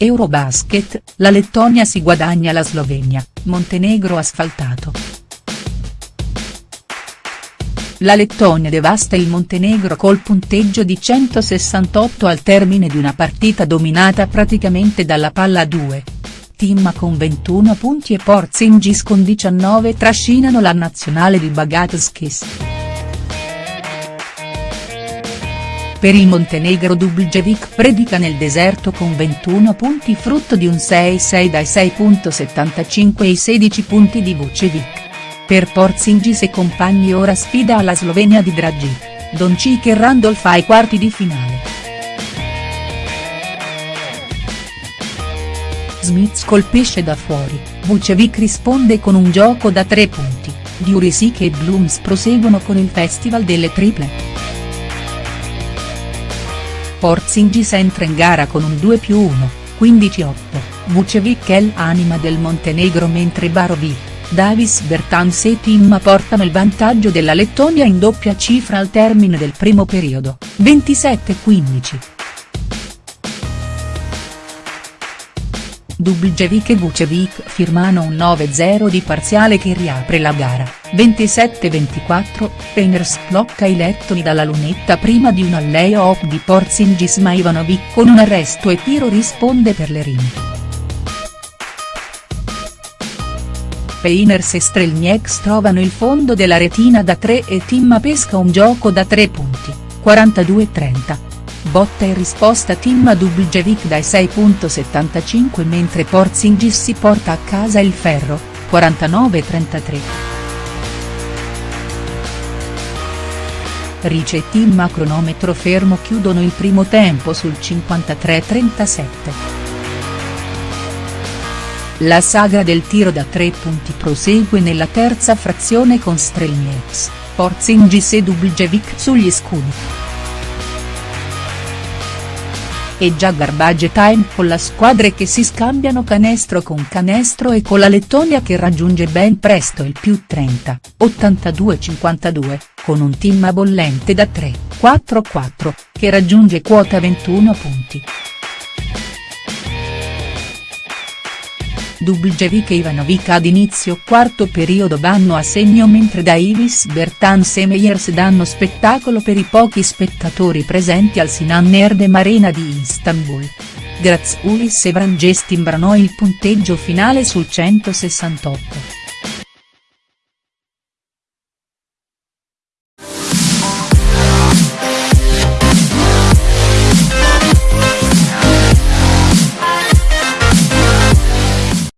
Eurobasket, la Lettonia si guadagna la Slovenia, Montenegro asfaltato. La Lettonia devasta il Montenegro col punteggio di 168 al termine di una partita dominata praticamente dalla palla a due. Timma con 21 punti e Porzingis con 19 trascinano la nazionale di Bagatskis. Per il Montenegro Dubljevik predica nel deserto con 21 punti frutto di un 6-6 dai 6.75 ai 16 punti di Vucevic. Per Porzingis e compagni ora sfida alla Slovenia di Dragic, Doncic e Randolph ai quarti di finale. Smith colpisce da fuori, Vucevic risponde con un gioco da tre punti, Diurisic e Blooms proseguono con il festival delle triple. Porzingis entra in gara con un 2 più 1, 15-8, Vucevic è l'anima del Montenegro mentre Barovic, Davis Bertans e Timma portano il vantaggio della Lettonia in doppia cifra al termine del primo periodo, 27-15. Dubljevik e Vucevic firmano un 9-0 di parziale che riapre la gara, 27-24, Peiners blocca i lettoni dalla lunetta prima di un lay-off di Porzingis ma Ivanovic con un arresto e tiro risponde per le rime. Peiners e Strelnieks trovano il fondo della retina da 3 e Timma pesca un gioco da 3 punti, 42-30. Botta e risposta Timma Dubljevik dai 6.75 mentre Porzingis si porta a casa il ferro, 49-33. Rice e Timma cronometro fermo chiudono il primo tempo sul 53-37. La saga del tiro da tre punti prosegue nella terza frazione con Strelnieks, Porzingis e Dubljevik sugli scudi. È già garbage time con la squadre che si scambiano canestro con canestro e con la Lettonia che raggiunge ben presto il più 30, 82-52, con un team bollente da 3, 4-4, che raggiunge quota 21 punti. Dubljevik e Ivanovic ad inizio quarto periodo vanno a segno mentre Davis Bertans e Meyers danno spettacolo per i pochi spettatori presenti al Sinan Erdem Arena di Istanbul. Grazoulis e Vranges timbrano il punteggio finale sul 168.